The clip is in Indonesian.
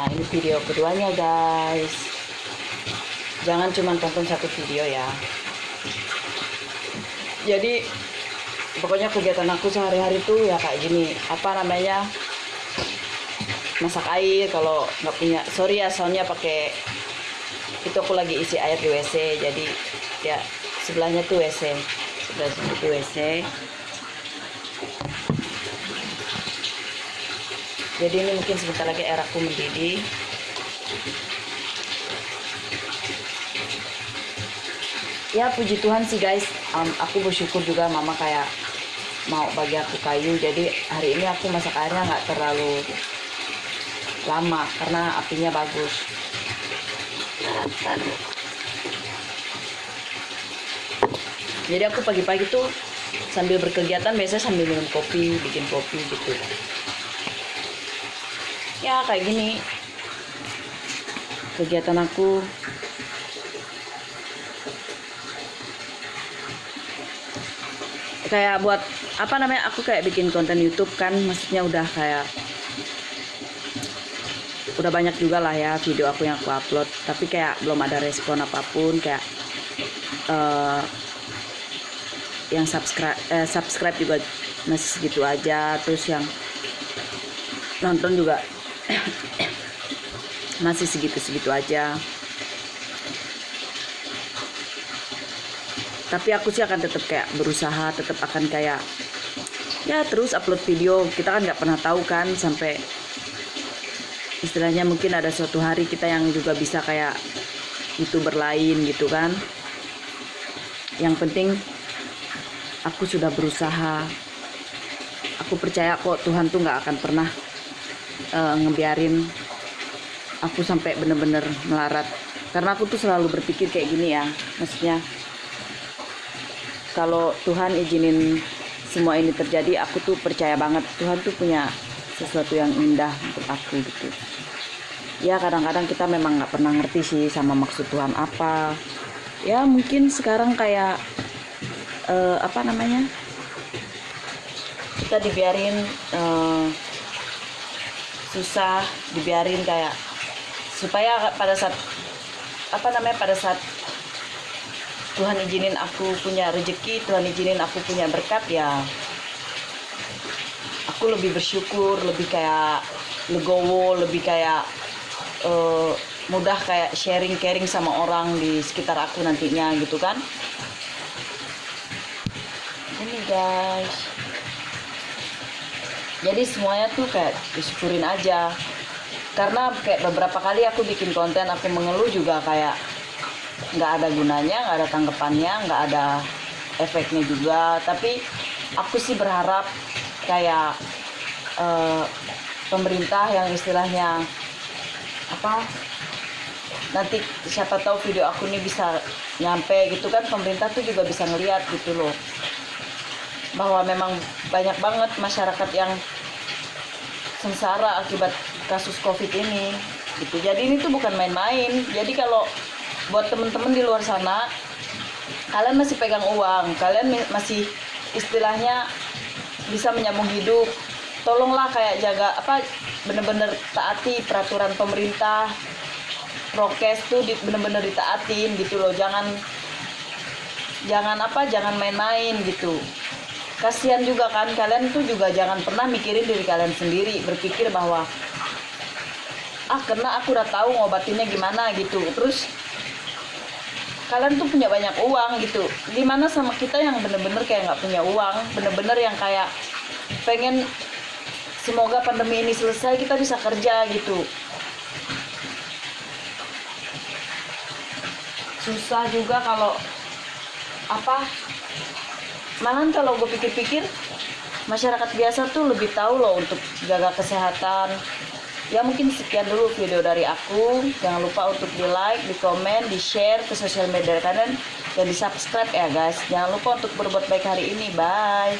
Nah, ini video keduanya guys. Jangan cuma tonton satu video ya. Jadi pokoknya kegiatan aku sehari-hari tuh ya kayak gini. Apa namanya? Masak air kalau nggak punya. Sorry ya, soalnya pakai itu aku lagi isi air di WC. Jadi ya sebelahnya tuh WC. Sebelah situ WC. Jadi ini mungkin sebentar lagi air aku mendidih. Ya puji Tuhan sih guys. Um, aku bersyukur juga mama kayak mau bagi aku kayu. Jadi hari ini aku masak airnya nggak terlalu lama karena apinya bagus. Jadi aku pagi-pagi tuh sambil berkegiatan biasanya sambil minum kopi bikin kopi gitu ya kayak gini. Kegiatan aku. Kayak buat apa namanya aku kayak bikin konten YouTube kan maksudnya udah kayak udah banyak juga lah ya video aku yang aku upload. Tapi kayak belum ada respon apa pun kayak uh, yang subscribe eh, subscribe juga masih segitu aja. Terus yang nonton juga masih segitu-segitu aja. Tapi aku sih akan tetap kayak berusaha tetap akan kayak ya terus upload video. Kita kan nggak pernah tahu kan sampai istilahnya mungkin ada suatu hari kita yang juga bisa kayak youtuber lain gitu kan. Yang penting aku sudah berusaha. Aku percaya kok Tuhan tuh nggak akan pernah uh, ngebiarin aku sampai bener-bener melarat. Karena aku tuh selalu berpikir kayak gini ya maksudnya kalau Tuhan izinin semua ini terjadi aku tuh percaya banget Tuhan tuh punya sesuatu yang indah untuk aku gitu. Ya kadang-kadang kita memang nggak pernah ngerti sih sama maksud Tuhan apa. Ya mungkin sekarang kayak uh, apa namanya? Kita dibiarin uh, susah dibiarin kayak supaya pada saat apa namanya pada saat Tuhan izinin aku punya rezeki Tuhan izinin aku punya berkat ya aku lebih bersyukur lebih kayak legowo lebih kayak uh, mudah kayak sharing caring sama orang di sekitar aku nantinya gitu kan. Ini guys jadi semuanya tuh kayak disyukurin aja. Karena kayak beberapa kali aku bikin konten aku mengeluh juga kayak nggak ada gunanya nggak ada tanggapannya nggak ada efeknya juga. Tapi aku sih berharap kayak uh, pemerintah yang istilahnya apa nanti siapa tahu video aku ini bisa nyampe gitu kan pemerintah tuh juga bisa ngeliat gitu loh bahwa memang banyak banget masyarakat yang sengsara akibat kasus covid ini gitu. Jadi ini tuh bukan main-main. Jadi kalau buat temen-temen di luar sana kalian masih pegang uang kalian masih istilahnya bisa menyambung hidup tolonglah kayak jaga apa bener-bener taati peraturan pemerintah prokes tuh bener-bener ditaatin gitu loh. Jangan jangan apa jangan main-main gitu kasihan juga kan kalian tuh juga jangan pernah mikirin diri kalian sendiri berpikir bahwa ah karena aku udah tahu ngobatinnya gimana gitu. Terus kalian tuh punya banyak uang gitu. Gimana sama kita yang bener-bener kayak nggak punya uang bener-bener yang kayak pengen semoga pandemi ini selesai kita bisa kerja gitu. Susah juga kalau apa malahan kalau gue pikir-pikir masyarakat biasa tuh lebih tahu loh untuk jaga kesehatan. Ya mungkin sekian dulu video dari aku. Jangan lupa untuk di like di komen di share ke sosial media kalian. Dan di subscribe ya guys. Jangan lupa untuk berbuat baik hari ini. Bye.